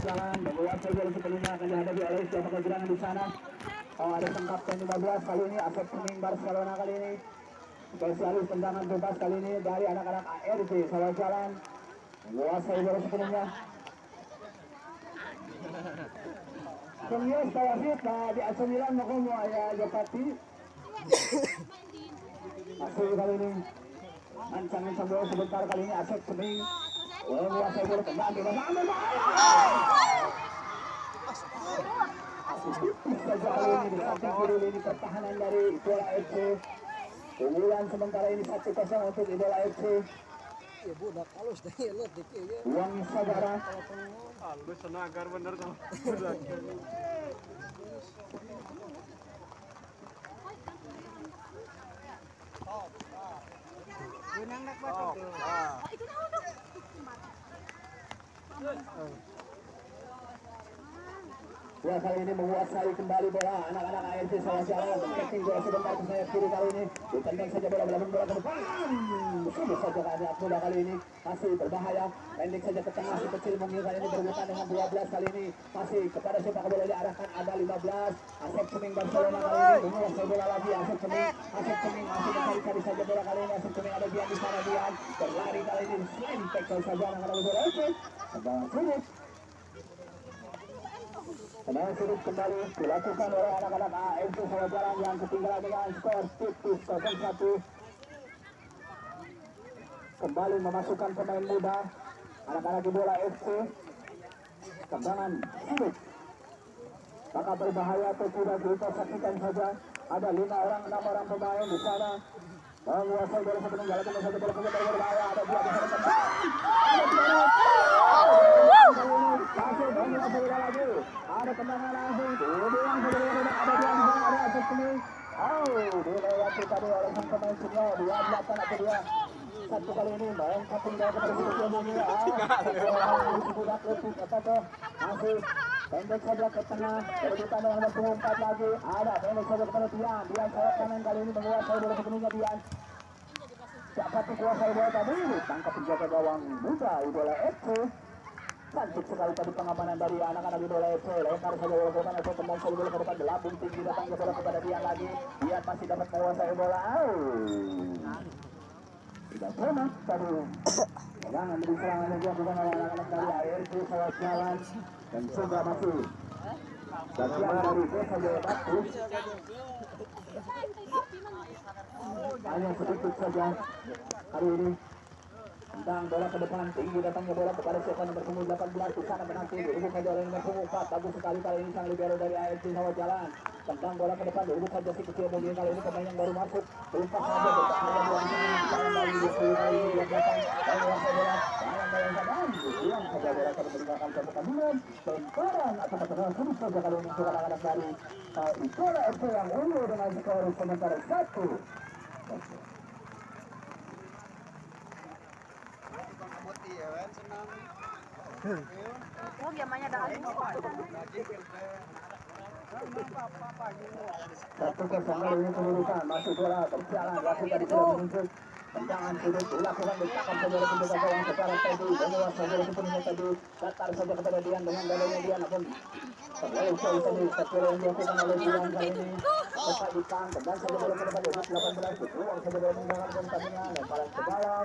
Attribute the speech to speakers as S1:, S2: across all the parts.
S1: jalan menguasai bola sebelumnya akan dihadapi oleh siapa kegerangan di sana. Oh, ada sang kapten 15 kali ini Asep Kuning Barcelona kali ini. Spesialis tendangan bebas kali ini dari anak-anak ART Sawah Jalan. Menguasai bola sebelumnya Kemudian saya kita di asamilan mau kamu ya Jepati masih kali ini. Ancangan bola sebentar kali ini Asep Kuning ini pertahanan dari Idola FC Kemudian sementara ini 1-0 untuk Idola FC
S2: Ya budak halus dah ya lihat dikit ya.
S1: Uang saudara
S3: Halus senagar bener. Budak.
S2: Gunang nak tuh.
S1: Ya kali ini menguasai kembali bola. Anak-anak ARC salah jalan. Kecing bola sebentar ke sayap kiri kali ini. Ditendang saja bola belakang bola ke depan. Sudah saja kali bola kali ini. Masih berbahaya. Pendek saja ke tengah si kecil mungil kali ini berbutan dengan 12 kali ini. Masih kepada sepak bola diarahkan ada 15 Asep Kuning Barcelona kali ini. Menguasai bola lagi. Asep Kuning Asep Kuning masih mencari-cari saja bola kali ini. Asep Kuning ada Dian di sana Dian. Berlari kali ini. Slam tackle saja anak-anak bola. Oke sulit Tenang sudut kembali dilakukan oleh anak-anak AFC Jalan yang ketinggalan dengan skor tipis 0-1. Kembali memasukkan pemain muda anak-anak di bola FC. Tendangan sulit. Maka berbahaya atau tidak kita saksikan saja. Ada lima orang, enam orang pemain di sana. Menguasai bola satu menggala ke satu bola kemudian berbahaya. Ada dua tendang. Ada. Masih menguasai bola lagi ada tendangan langsung dibuang saja ada di ada Asep Kuning oh dilewati tadi oleh sang pemain senior dua belakang atau dua satu kali ini main kapung dari kepada si kecil ini ah budak apa tuh masih pendek saja ke tengah berebutan dengan empat lagi ada pendek saja kepada Dian Dian sayap kanan kali ini menguasai bola sepenuhnya Dian siapa tuh kuasai bola tadi tangkap penjaga gawang muda idola FC Cantik sekali tadi pengamanan dari anak-anak idola FC. Lempar saja bola ke depan, tembak saja bola ke depan, gelabung tinggi datang ke bola kepada Dian lagi. Dian masih dapat menguasai bola. Oh. Tidak pernah tadi. Jangan beri serangan yang dilakukan oleh anak-anak dari ARC Sawat Jalan. Dan juga masih bagian dari desa Jaya Batu. Hanya sedikit saja hari ini tentang bola ke depan tinggi datangnya bola kepada siapa nomor punggung 18 di sana menanti saja oleh nomor punggung 4 bagus sekali kali ini sang libero dari AFC Sawah Jalan tentang bola ke depan saja si kecil mobil kali ini pemain yang baru masuk umpat saja bertahan dua sini jangan dari 20 kali ini dia datang dan menguasai bola jangan dari zaman buang saja bola ke meninggalkan ke pertandingan lemparan atau pertandingan sulit saja kali ini untuk anak-anak dari uh, Idola FC yang unggul dengan skor sementara satu
S4: Oh, giamanya ada alim.
S1: Satu kosong kali ini kedudukan masuk bola berjalan wasit tadi sudah menunjuk tendangan sudut dilakukan ditakan saja oleh penjaga gawang secara tadi menguasai bola sepenuhnya tadi datar saja kepada Dian dengan dadanya Dian namun terlalu jauh tadi sekali yang dilakukan oleh Dian kali ini cepat ditang tendang saja bola ke depan 18 dibuang saja bola meninggalkan pertandingan lemparan ke dalam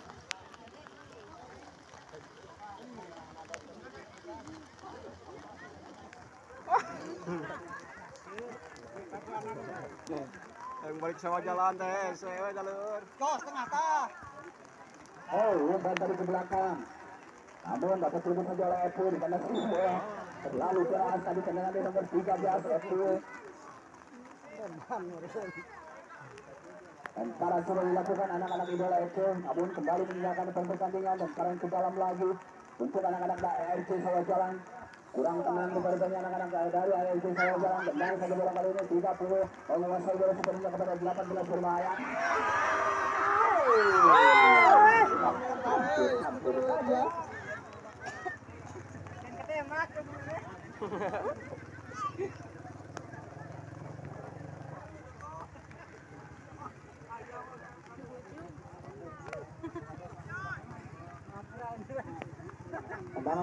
S3: Yang balik sama jalan teh, sewe jalur.
S2: Kos tengah tah.
S1: Oh, umpan tadi ke belakang. Namun dapat selubung saja oleh Epu di mana bola terlalu keras tadi tendangan di nomor 13 Epu. Dan sekarang sudah dilakukan anak-anak idola Epu, namun kembali meninggalkan pertandingan dan sekarang ke dalam lagi untuk anak-anak ARC Sawah Jalan. kurang tenang kepada anak-anak dari AFC saya jalan kembali saja bola kali ini 30 menguasai bola sepenuhnya kepada 18 berbahaya hampir saja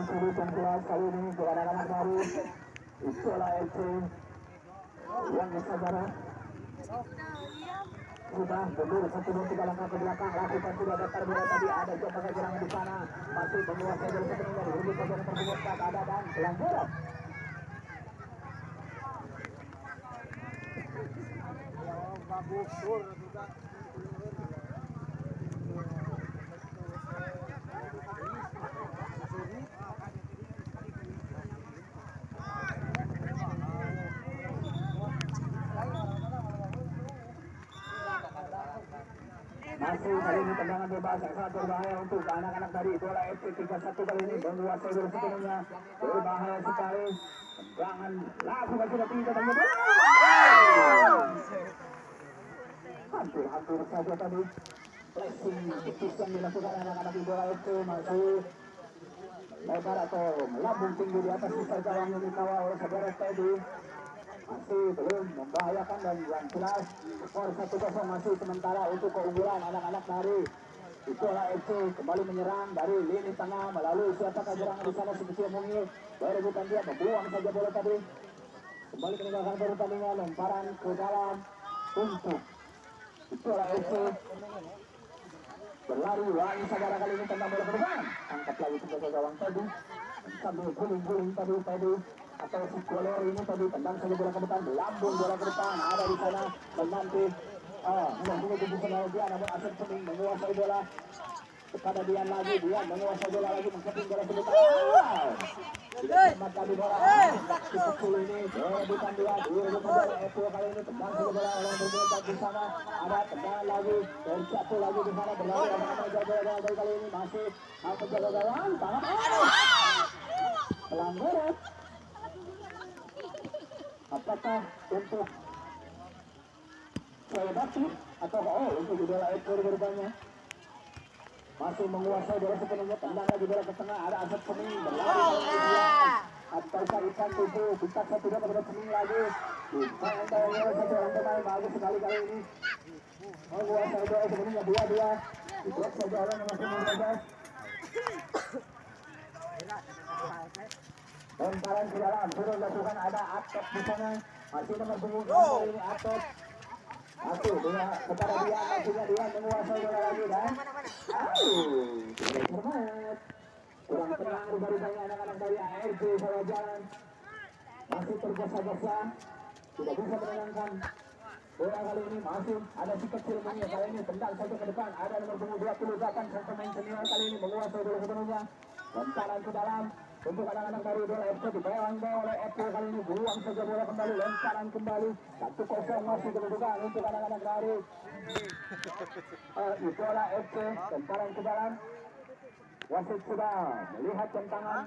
S1: serius yang keras kali ini untuk anak-anak baru Isola FC yang saudara sudah mundur satu dua tiga langkah ke belakang. Lakukan sudah datar bola tadi ada coba kejerangan di sana. Masih menguasai bola sepenuhnya direbut bagian tersebut tak ada dan pelanggaran
S2: bagus sur juga
S1: masih kali ini tendangan bebas yang sangat berbahaya untuk anak-anak dari Idola FC 31 kali ini menguasai bola sepenuhnya berbahaya sekali tendangan langsung sudah tinggi datangnya hampir-hampir saja tadi flashing tipis yang dilakukan anak-anak Idola FC masih lebar atau melambung tinggi di atas sisa gawang yang dikawal oleh saudara Teddy masih belum membahayakan dan yang jelas skor 1-0 masih sementara untuk keunggulan anak-anak dari Itulah FC kembali menyerang dari lini tengah melalui siapa serangan di sana sedikit mungil berebutan dia membuang saja bola tadi. Kembali meninggalkan pertandingan lemparan ke dalam untuk Itulah FC berlari lagi saudara kali ini tentang bola ke depan. Angkat lagi sebagai gawang tadi. Sambil guling-guling tadi tadi atau si ini tadi tendang saja bola ke depan. Lambung bola ke depan. Ada di sana. Menanti ah menunggu di sana dia namun Asep Sening menguasai bola. Kepada Dian lagi. Dian menguasai bola lagi. Mengkeping bola ke depan. Wow tidak cemat tadi bola. Si Kecil ini. Berebutan dia. Direbut bola Epo kali ini tendang saja bola oleh di sana. Ada lagi. Lagi di sana. Berlari bola kali ini masih. Penjaga gawang tangan. Pelanggaran apakah untuk bakti atau oh untuk idola ekor berbanyak masih menguasai bola sepenuhnya tendang lagi bola ke tengah ada asap sening berlari atau carikan tubuh bisa satu dua kepada sening lagi. Anda yang satu orang pemain bagus sekali kali ini. Menguasai bola sepenuhnya dua dua diblok saja orang yang masih menjaga lemparan ke dalam. Sudah dilakukan ada atot di sana. Masih nomor punggung. Kali ini atot masih dia kepada dia. Masihnya dia. Menguasai bola lagi dan tidak cermat kurang tenang. Dari banyak anak-anak dari ARJ saya jalan. Masih tergesa-gesa. Tidak bisa menenangkan. Bola kali ini masih ada si kecil punya. Kali ini tendang saja ke depan. Ada nomor punggung 28 sang pemain senior kali ini menguasai bola sepenuhnya lemparan ke dalam untuk anak-anak dari Idola FC dipegang oleh FC kali ini. Buang saja bola kembali lemparan kembali. Satu kosong masih kedudukan untuk anak-anak dari uh, Idola FC lemparan ke dalam. Wasit sudah melihat tentangan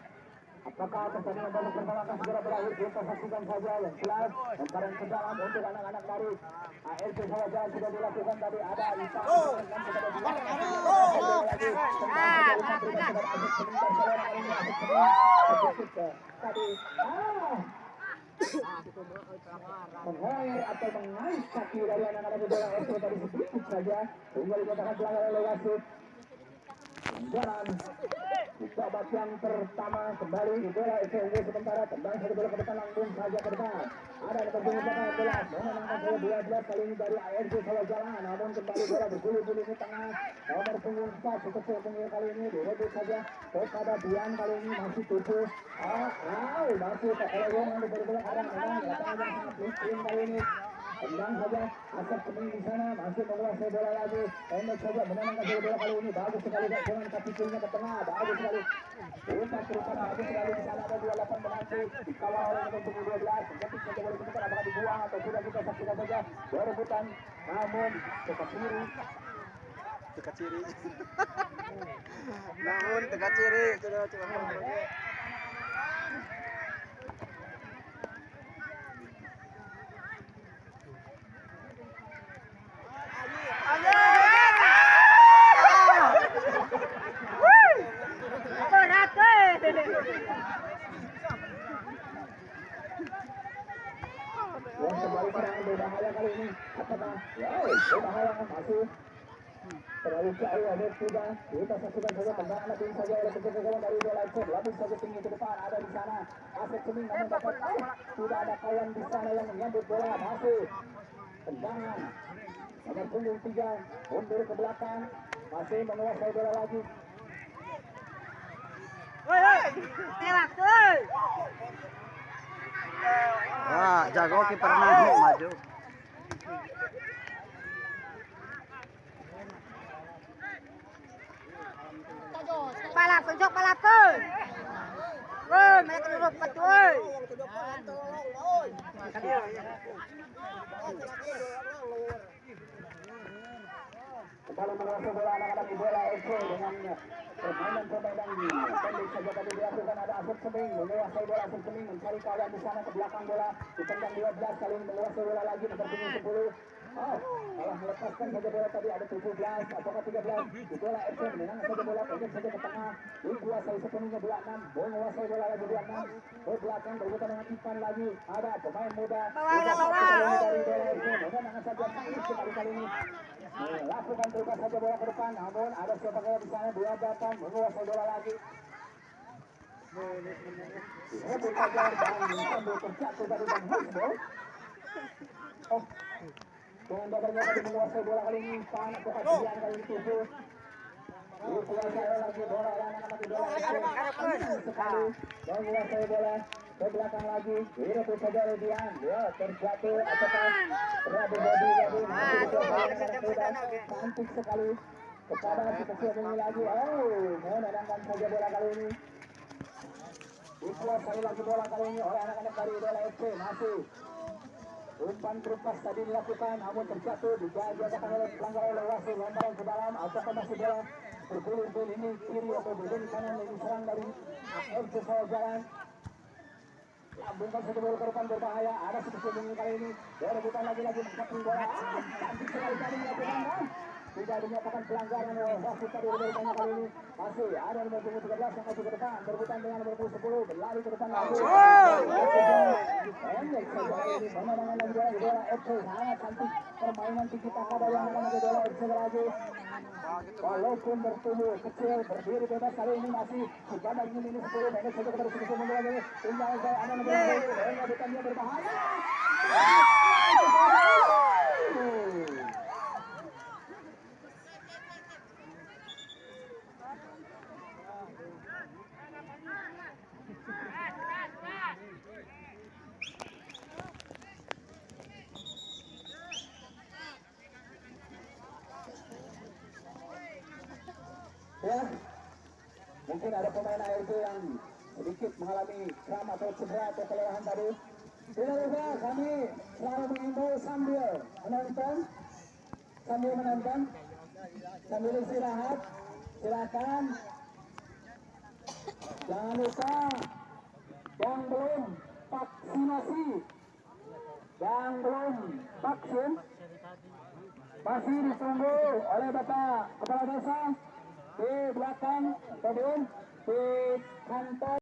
S1: Apakah pertandingan babak pertama akan segera berakhir? Kita saksikan saja yang jelas lemparan ke dalam untuk anak-anak dari AFC Sawajan sudah dilakukan tadi ada Isa ah mengoyer atau mengais kaki dari anak-anak tadi sedikit saja sehingga dikatakan pelanggaran oleh wasit jalan di babak yang pertama kembali idola SMW sementara tendang satu bola ke depan langsung saja ke depan ada nomor punggung belakang bola memenangkan bola dua belas kali ini dari ARJ Solo Jalan namun kembali bola bergulir-gulir di tengah nomor punggung satu kecil punggung kali ini direbut saja kepada Dian kali ini masih tujuh ah ah masih kalau yang diberi bola ada memang lapangan yang sangat licin kali ini tendang saja asap sening di sana masih menguasai bola lagi. Pendek saja menenangkan bola bola kali ini. Bagus sekali dengan kaki kirinya ke tengah. Bagus sekali. Umpan terusan bagus sekali di sana ada dua delapan menanti dikawal oleh dua belas mengetik saja bola kemudian apakah dibuang atau sudah kita saksikan saja. Berebutan namun ke kiri.
S3: Dekat ciri. Namun dekat ciri. Sudah coba.
S1: kembali serangan berbahaya kali ini. Apakah? Wow, berbahaya masih terlalu jauh ada sudah kita saksikan saja tendangan lebih saja oleh dari bola itu lebih saja tinggi ke depan ada di sana. Asep namun dapat tidak ada kawan di sana yang menyambut bola. Masih tendangan. Nomor punggung tiga mundur ke belakang. Masih menguasai bola lagi.
S3: Wah, jago kiper maju maju.
S2: Balap, tunjuk balap ke. Woi, mereka duduk pat woi.
S1: kembali menguasai bola anak-anak di bola FC dengan permainan-permainan pendek saja tadi dilakukan ada Asep Seming menguasai bola Asep Seming mencari kawan di sana ke belakang bola ditendang 12 kali ini menguasai bola lagi nomor punggung 10 Malah melepaskan saja bola tadi ada 17 apakah 13 di bola FC menang saja bola pendek saja ke tengah. Dikuasai sepenuhnya bola 6 menguasai bola lagi bola 6 ke belakang berbutan dengan Ivan lagi. Ada pemain muda.
S2: Bawa, bawa.
S1: dari bola FC menang saja sekali kali ini. Terus saja bola ke depan. Namun ada siapa kaya di sana dua datang menguasai bola lagi. Rebut saja dan sambil terjatuh dari dan Husbol oh tadi menguasai bola kali ini dikuasai lagi bola sekali menguasai bola ke belakang lagi direbut saja oleh Dian dia terjatuh apakah Rabu cantik sekali kepada kecil ini lagi oh menenangkan saja bola kali ini dikuasai lagi bola kali ini oleh anak-anak dari bola FC masih umpan terupas tadi dilakukan namun terjatuh dijaga oleh pelanggar oleh wasit lemparan ke dalam apakah masih bola bergulir ini kiri atau bergulir kanan yang diserang dari FC Solo Jalan. Lambungkan satu bola ke depan berbahaya ada sedikit ini kali ini. Dia rebutan lagi-lagi mendapatkan bola. Ah, cantik sekali tadi melakukan ah. Tidak dinyatakan pelanggaran oleh wasit tadi banyak kali ini. Masih ada nomor punggung 13 yang maju ke depan. Berebutan dengan nomor punggung 10 berlari ke depan lagi. Pemandangan bola di bola FC sangat cantik permainan tinggi taka dari anak-anak di bola FC lagi walaupun bertubuh kecil berdiri bebas kali ini masih sebadan ini ini 10 pendek saja kepada sisi mundur lagi tinggal saya ada nomor 10 penyebutan dia berbahaya ya. Mungkin ada pemain ARB yang sedikit mengalami kram atau cedera atau kelelahan tadi. Tidak lupa kami selalu mengimbau sambil menonton. Sambil menonton. Sambil istirahat. Silakan. Jangan lupa yang belum vaksinasi. Yang belum vaksin. Masih ditunggu oleh Bapak Kepala Desa di belakang stadion di kantor